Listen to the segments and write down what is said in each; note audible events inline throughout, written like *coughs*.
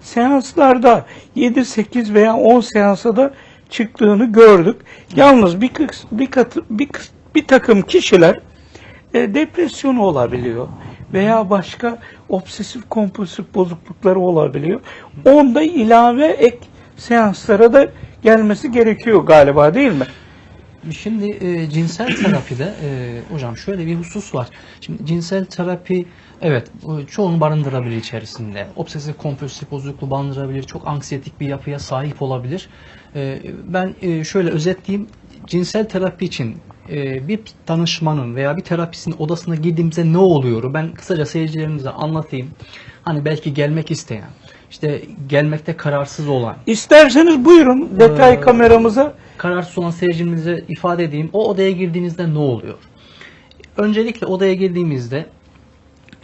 seanslarda 7, 8 veya 10 seansa da çıktığını gördük. Yalnız bir, bir, bir, bir takım kişiler e, depresyonu olabiliyor veya başka obsesif kompulsif bozuklukları olabiliyor. Onda ilave ek seanslara da gelmesi gerekiyor galiba değil mi? Şimdi e, cinsel terapide e, hocam şöyle bir husus var. Şimdi cinsel terapi evet çoğunu barındırabilir içerisinde. Obsesif kompulsif bozukluğu barındırabilir. Çok anksiyetik bir yapıya sahip olabilir. E, ben e, şöyle özetleyeyim. Cinsel terapi için e, bir danışmanın veya bir terapistin odasına girdiğimizde ne oluyor? Ben kısaca seyircilerimize anlatayım. Hani belki gelmek isteyen, işte gelmekte kararsız olan, İsterseniz buyurun detay Ee, kameramıza. Kararsız olan seyircimize ifade edeyim. O odaya girdiğinizde ne oluyor? Öncelikle odaya girdiğimizde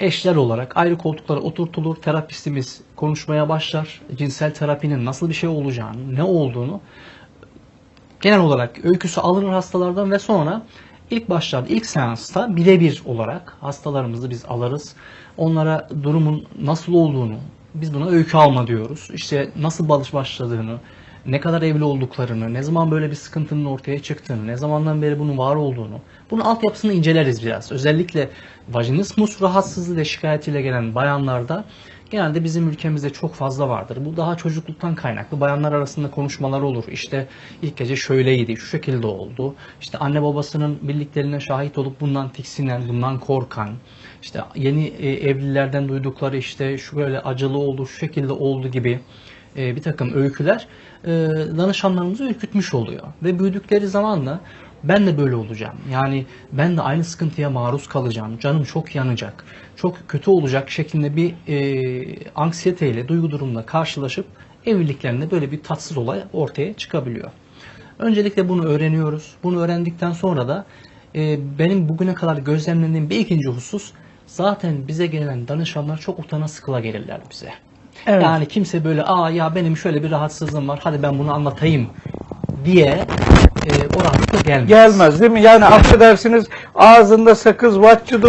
eşler olarak ayrı koltuklara oturtulur. Terapistimiz konuşmaya başlar. Cinsel terapinin nasıl bir şey olacağını, ne olduğunu genel olarak öyküsü alınır hastalardan ve sonra ilk başlarda, ilk seansta birebir olarak hastalarımızı biz alırız. Onlara durumun nasıl olduğunu, biz buna öykü alma diyoruz. İşte nasıl balış başladığını, ne kadar evli olduklarını, ne zaman böyle bir sıkıntının ortaya çıktığını, ne zamandan beri bunun var olduğunu, bunun altyapısını inceleriz biraz. Özellikle vajinismus rahatsızlığı ve şikayetiyle gelen bayanlarda genelde bizim ülkemizde çok fazla vardır. Bu daha çocukluktan kaynaklı. Bayanlar arasında konuşmalar olur. İşte ilk gece şöyleydi, şu şekilde oldu. İşte anne babasının birliklerine şahit olup bundan tiksinen, bundan korkan, işte yeni e, evlilerden duydukları işte şu böyle acılı oldu, şu şekilde oldu gibi e, bir takım öyküler e, danışanlarımızı ürkütmüş oluyor. Ve büyüdükleri zamanla ben de böyle olacağım. Yani ben de aynı sıkıntıya maruz kalacağım. Canım çok yanacak. Çok kötü olacak şeklinde bir e, anksiyeteyle, duygu durumla karşılaşıp evliliklerinde böyle bir tatsız olay ortaya çıkabiliyor. Öncelikle bunu öğreniyoruz. Bunu öğrendikten sonra da e, benim bugüne kadar gözlemlediğim bir ikinci husus zaten bize gelen danışanlar çok utana sıkıla gelirler bize. Evet. Yani kimse böyle aa ya benim şöyle bir rahatsızlığım var hadi ben bunu anlatayım diye e, o rahatlıkla gelmez. Gelmez değil mi? Yani affedersiniz ağzında sakız, vatçıdı,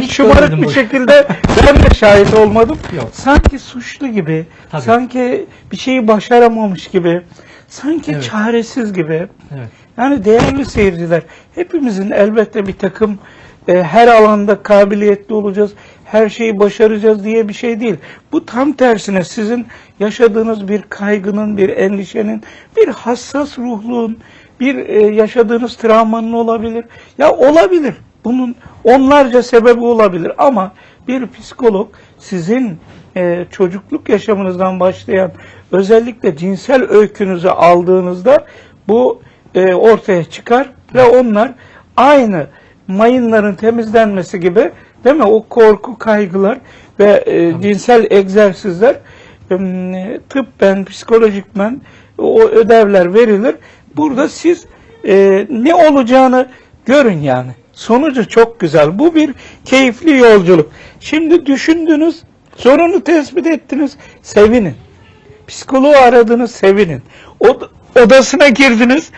hiç şımarık bir bu. şekilde *laughs* ben de şahit olmadım. Yok. Sanki suçlu gibi, Tabii. sanki bir şeyi başaramamış gibi, sanki Evet. çaresiz gibi. Evet. Yani değerli seyirciler, hepimizin elbette bir takım e, her alanda kabiliyetli olacağız, her şeyi başaracağız diye bir şey değil. Bu tam tersine sizin yaşadığınız bir kaygının, bir endişenin, bir hassas ruhluğun, bir e, yaşadığınız travmanın olabilir. Ya olabilir. Bunun onlarca sebebi olabilir ama bir psikolog sizin e, çocukluk yaşamınızdan başlayan özellikle cinsel öykünüzü aldığınızda bu e, ortaya çıkar ve onlar aynı mayınların temizlenmesi gibi değil mi o korku kaygılar ve e, cinsel egzersizler e, tıbben psikolojikmen o ödevler verilir. Burada siz e, ne olacağını görün yani. Sonucu çok güzel. Bu bir keyifli yolculuk. Şimdi düşündünüz, sorunu tespit ettiniz, sevinin. Psikoloğu aradınız, sevinin. Od- odasına girdiniz,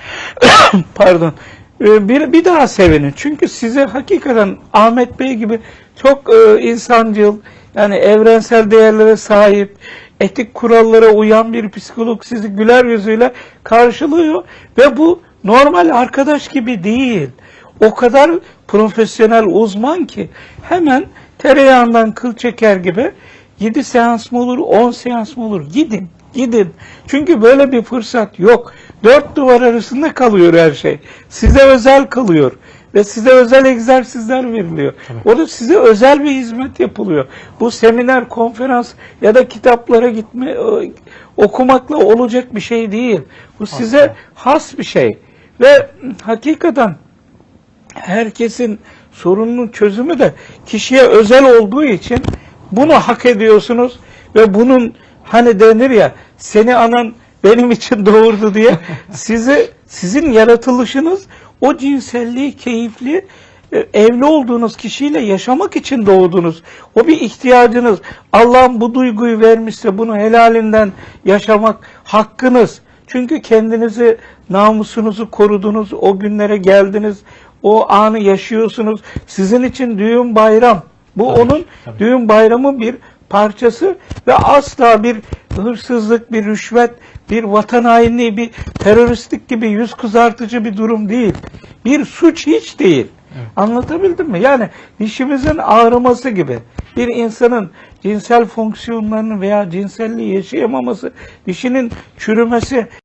*coughs* pardon, bir, bir daha sevinin. Çünkü size hakikaten Ahmet Bey gibi çok e, insancıl, yani evrensel değerlere sahip, etik kurallara uyan bir psikolog sizi güler yüzüyle karşılıyor ve bu normal arkadaş gibi değil. O kadar profesyonel uzman ki hemen tereyağından kıl çeker gibi 7 seans mı olur, 10 seans mı olur? Gidin, gidin. Çünkü böyle bir fırsat yok. Dört duvar arasında kalıyor her şey. Size özel kalıyor. Ve size özel egzersizler veriliyor. Orada size özel bir hizmet yapılıyor. Bu seminer, konferans ya da kitaplara gitme, e, okumakla olacak bir şey değil. Bu size has bir şey. Ve hakikaten herkesin sorununun çözümü de kişiye özel olduğu için bunu hak ediyorsunuz ve bunun hani denir ya seni anan benim için doğurdu diye sizi sizin yaratılışınız o cinselliği keyifli e, evli olduğunuz kişiyle yaşamak için doğdunuz. O bir ihtiyacınız. Allah'ın bu duyguyu vermişse bunu helalinden yaşamak hakkınız. Çünkü kendinizi, namusunuzu korudunuz, o günlere geldiniz, o anı yaşıyorsunuz. Sizin için düğün bayram. Bu Tabii, onun tabii. düğün bayramı bir parçası ve asla bir hırsızlık, bir rüşvet, bir vatan hainliği, bir teröristlik gibi yüz kızartıcı bir durum değil. Bir suç hiç değil. Evet. Anlatabildim mi? Yani dişimizin ağrıması gibi. Bir insanın cinsel fonksiyonlarının veya cinselliği yaşayamaması, dişinin çürümesi